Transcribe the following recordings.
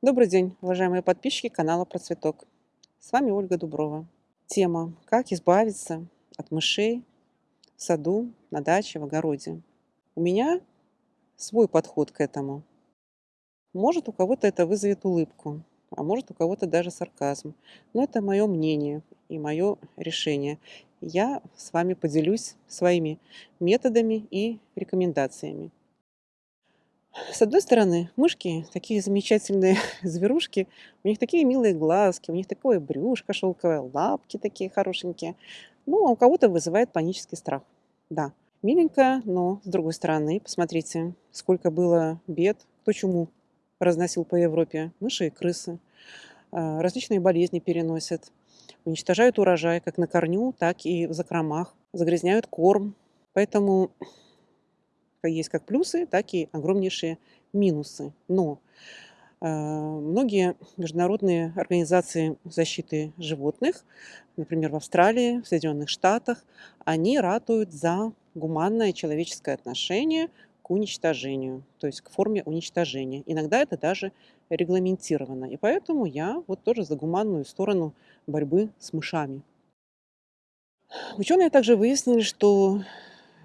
Добрый день, уважаемые подписчики канала Про Цветок. С вами Ольга Дуброва. Тема «Как избавиться от мышей в саду, на даче, в огороде». У меня свой подход к этому. Может, у кого-то это вызовет улыбку, а может, у кого-то даже сарказм. Но это мое мнение и мое решение. Я с вами поделюсь своими методами и рекомендациями. С одной стороны, мышки такие замечательные зверушки, у них такие милые глазки, у них такое брюшко шелковое, лапки такие хорошенькие. Ну, а у кого-то вызывает панический страх. Да, миленько, но с другой стороны, посмотрите, сколько было бед, кто чему разносил по Европе. Мыши и крысы. А, различные болезни переносят. Уничтожают урожай как на корню, так и в закромах. Загрязняют корм. Поэтому есть как плюсы, так и огромнейшие минусы. Но э, многие международные организации защиты животных, например, в Австралии, в Соединенных Штатах, они ратуют за гуманное человеческое отношение к уничтожению, то есть к форме уничтожения. Иногда это даже регламентировано. И поэтому я вот тоже за гуманную сторону борьбы с мышами. Ученые также выяснили, что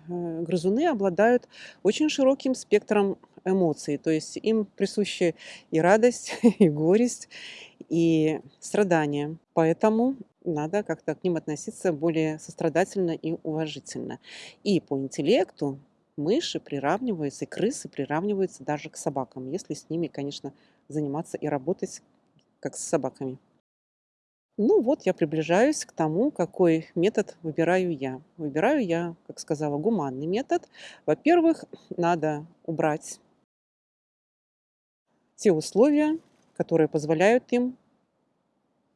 грызуны обладают очень широким спектром эмоций, то есть им присущи и радость, и горесть, и страдания. Поэтому надо как-то к ним относиться более сострадательно и уважительно. И по интеллекту мыши приравниваются, и крысы приравниваются даже к собакам, если с ними, конечно, заниматься и работать как с собаками. Ну вот я приближаюсь к тому, какой метод выбираю я. Выбираю я, как сказала, гуманный метод. Во-первых, надо убрать те условия, которые позволяют им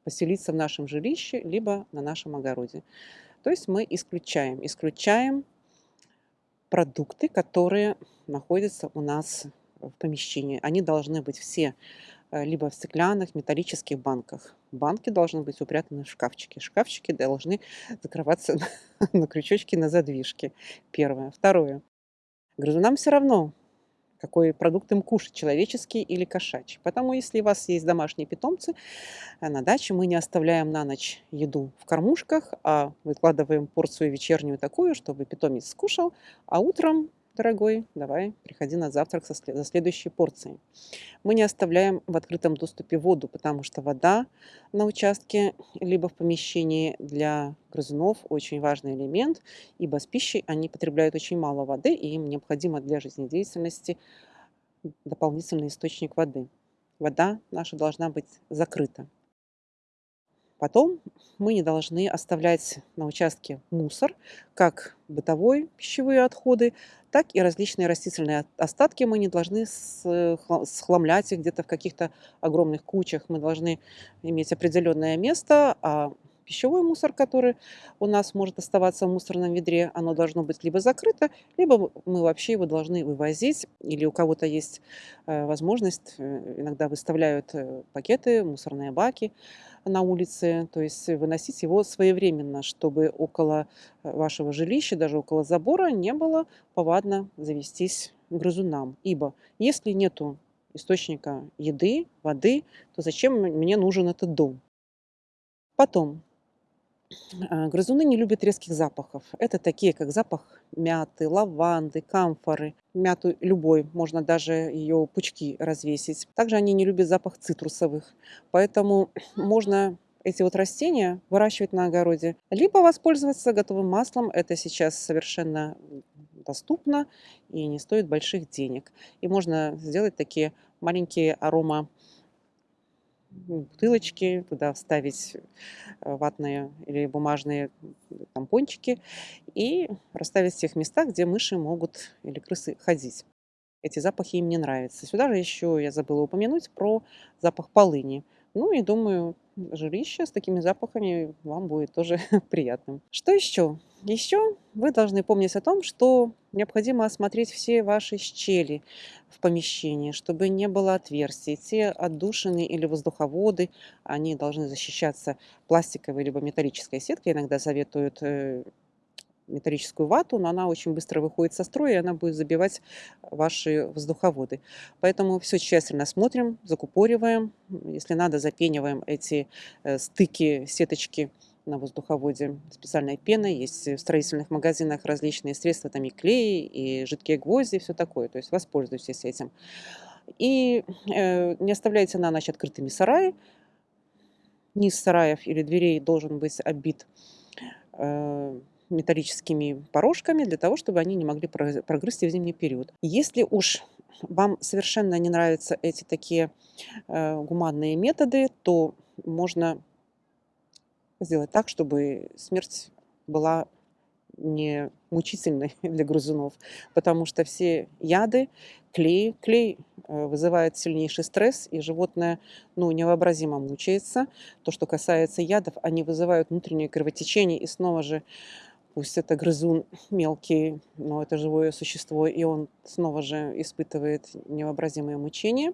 поселиться в нашем жилище, либо на нашем огороде. То есть мы исключаем, исключаем продукты, которые находятся у нас в помещении. Они должны быть все либо в стеклянных, металлических банках. Банки должны быть упрятаны в шкафчики. Шкафчики должны закрываться на крючочки, на задвижке. Первое. Второе. Грызунам все равно, какой продукт им кушать, человеческий или кошачий. Потому если у вас есть домашние питомцы, э, на даче мы не оставляем на ночь еду в кормушках, а выкладываем порцию вечернюю такую, чтобы питомец скушал, а утром дорогой, давай, приходи на завтрак со за следующей порцией. Мы не оставляем в открытом доступе воду, потому что вода на участке либо в помещении для грызунов очень важный элемент, ибо с пищей они потребляют очень мало воды, и им необходимо для жизнедеятельности дополнительный источник воды. Вода наша должна быть закрыта. Потом мы не должны оставлять на участке мусор, как бытовой пищевые отходы, так и различные растительные остатки. Мы не должны схламлять их где-то в каких-то огромных кучах. Мы должны иметь определенное место, а пищевой мусор, который у нас может оставаться в мусорном ведре, оно должно быть либо закрыто, либо мы вообще его должны вывозить, или у кого-то есть э, возможность, э, иногда выставляют э, пакеты, мусорные баки, на улице, то есть выносить его своевременно, чтобы около вашего жилища, даже около забора не было повадно завестись грызунам. Ибо если нету источника еды, воды, то зачем мне нужен этот дом? Потом, грызуны не любят резких запахов. Это такие, как запах мяты, лаванды, камфоры. Мяту любой, можно даже ее пучки развесить. Также они не любят запах цитрусовых. Поэтому можно эти вот растения выращивать на огороде. Либо воспользоваться готовым маслом. Это сейчас совершенно доступно и не стоит больших денег. И можно сделать такие маленькие арома бутылочки, туда вставить э, ватные или бумажные тампончики и расставить в тех местах, где мыши могут или крысы ходить. Эти запахи им не нравятся. Сюда же еще я забыла упомянуть про запах полыни. Ну и думаю, жилище с такими запахами вам будет тоже приятным. Что еще? Еще вы должны помнить о том, что необходимо осмотреть все ваши щели в помещении, чтобы не было отверстий. Те отдушины или воздуховоды, они должны защищаться пластиковой либо металлической сеткой. Иногда советуют э, металлическую вату, но она очень быстро выходит со строя, и она будет забивать ваши воздуховоды. Поэтому все тщательно смотрим, закупориваем. Если надо, запениваем эти э, стыки, сеточки на воздуховоде специальной пеной. Есть в строительных магазинах различные средства, там и клей, и жидкие гвозди, все такое. То есть воспользуйтесь этим. И э, не оставляйте на ночь открытыми сараи. Низ сараев или дверей должен быть оббит э, металлическими порожками для того, чтобы они не могли прогрызть в зимний период. Если уж вам совершенно не нравятся эти такие э, гуманные методы, то можно сделать так, чтобы смерть была не мучительной для грызунов, потому что все яды, клей, клей э, вызывает сильнейший стресс, и животное ну, невообразимо мучается. То, что касается ядов, они вызывают внутреннее кровотечение, и снова же пусть это грызун мелкий, но это живое существо, и он снова же испытывает невообразимое мучение.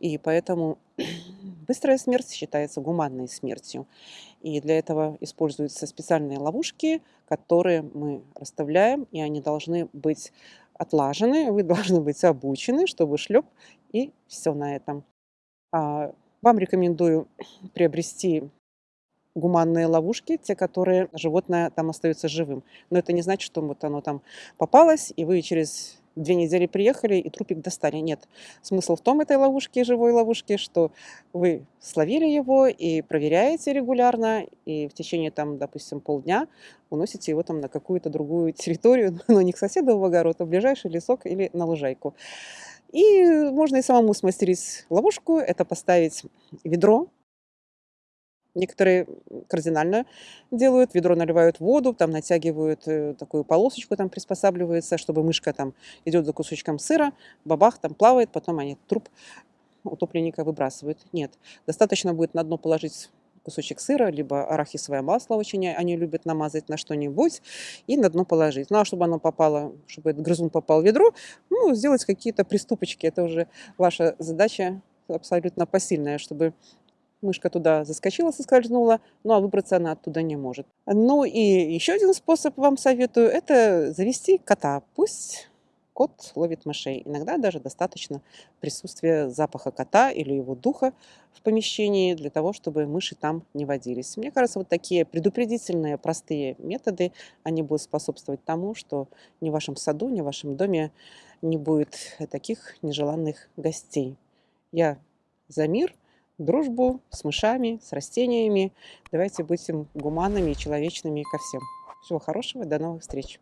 И поэтому быстрая смерть считается гуманной смертью. И для этого используются специальные ловушки, которые мы расставляем, и они должны быть отлажены, вы должны быть обучены, чтобы шлеп, и все на этом. А, вам рекомендую приобрести гуманные ловушки, те, которые животное там остается живым. Но это не значит, что вот оно там попалось, и вы через две недели приехали и трупик достали. Нет. Смысл в том этой ловушки, живой ловушки, что вы словили его и проверяете регулярно, и в течение, там, допустим, полдня уносите его там на какую-то другую территорию, но не к соседу в огород, а в ближайший лесок или на лужайку. И можно и самому смастерить ловушку, это поставить ведро Некоторые кардинально делают, ведро наливают воду, там натягивают э, такую полосочку, там приспосабливается, чтобы мышка там идет за кусочком сыра, бабах там плавает, потом они труп утопленника выбрасывают. Нет, достаточно будет на дно положить кусочек сыра, либо арахисовое масло очень они любят намазать на что-нибудь и на дно положить. Ну а чтобы оно попало, чтобы этот грызун попал в ведро, ну сделать какие-то приступочки. Это уже ваша задача абсолютно посильная, чтобы Мышка туда заскочила, соскользнула, ну а выбраться она оттуда не может. Ну и еще один способ вам советую, это завести кота. Пусть кот ловит мышей. Иногда даже достаточно присутствия запаха кота или его духа в помещении для того, чтобы мыши там не водились. Мне кажется, вот такие предупредительные, простые методы, они будут способствовать тому, что ни в вашем саду, ни в вашем доме не будет таких нежеланных гостей. Я за мир – дружбу с мышами, с растениями. Давайте будем гуманными и человечными ко всем. Всего хорошего, до новых встреч!